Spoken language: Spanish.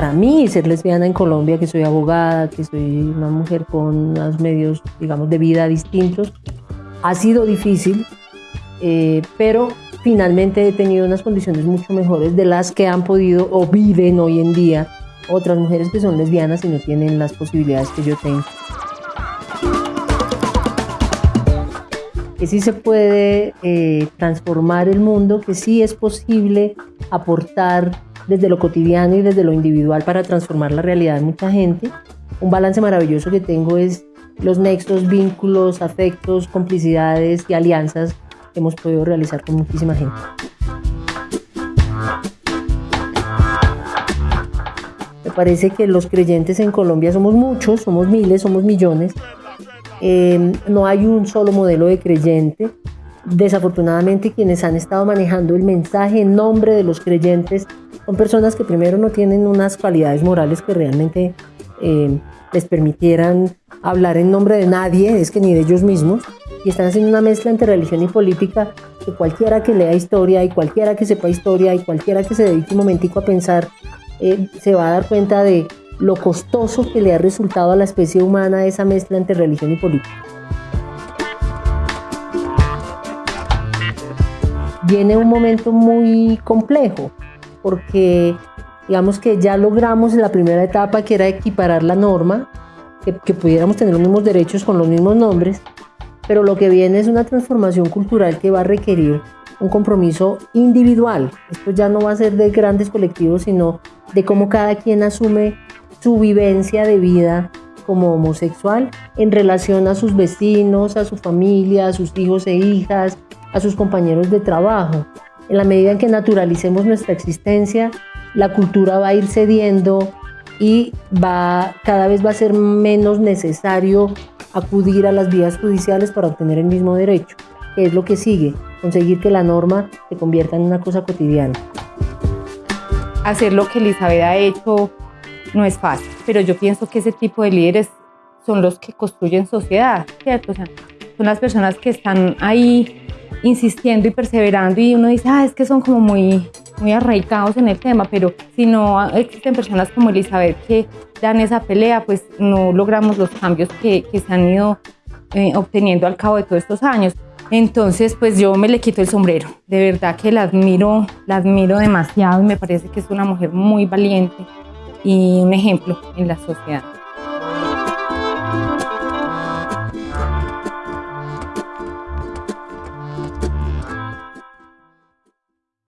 para mí ser lesbiana en Colombia, que soy abogada, que soy una mujer con unos medios, digamos, de vida distintos, ha sido difícil, eh, pero finalmente he tenido unas condiciones mucho mejores de las que han podido o viven hoy en día otras mujeres que son lesbianas y no tienen las posibilidades que yo tengo. Que sí se puede eh, transformar el mundo, que sí es posible aportar desde lo cotidiano y desde lo individual para transformar la realidad de mucha gente. Un balance maravilloso que tengo es los nexos, vínculos, afectos, complicidades y alianzas que hemos podido realizar con muchísima gente. Me parece que los creyentes en Colombia somos muchos, somos miles, somos millones. Eh, no hay un solo modelo de creyente. Desafortunadamente quienes han estado manejando el mensaje en nombre de los creyentes son personas que primero no tienen unas cualidades morales que realmente eh, les permitieran hablar en nombre de nadie, es que ni de ellos mismos, y están haciendo una mezcla entre religión y política que cualquiera que lea historia y cualquiera que sepa historia y cualquiera que se dedique un momentico a pensar eh, se va a dar cuenta de lo costoso que le ha resultado a la especie humana esa mezcla entre religión y política. Viene un momento muy complejo porque digamos que ya logramos la primera etapa que era equiparar la norma, que, que pudiéramos tener los mismos derechos con los mismos nombres, pero lo que viene es una transformación cultural que va a requerir un compromiso individual. Esto ya no va a ser de grandes colectivos, sino de cómo cada quien asume su vivencia de vida como homosexual en relación a sus vecinos, a su familia, a sus hijos e hijas, a sus compañeros de trabajo. En la medida en que naturalicemos nuestra existencia, la cultura va a ir cediendo y va, cada vez va a ser menos necesario acudir a las vías judiciales para obtener el mismo derecho, que es lo que sigue, conseguir que la norma se convierta en una cosa cotidiana. Hacer lo que Elizabeth ha hecho no es fácil, pero yo pienso que ese tipo de líderes son los que construyen sociedad, ¿cierto? son las personas que están ahí insistiendo y perseverando y uno dice, ah, es que son como muy, muy arraigados en el tema, pero si no existen personas como Elizabeth que dan esa pelea, pues no logramos los cambios que, que se han ido eh, obteniendo al cabo de todos estos años. Entonces, pues yo me le quito el sombrero. De verdad que la admiro, la admiro demasiado y me parece que es una mujer muy valiente y un ejemplo en la sociedad.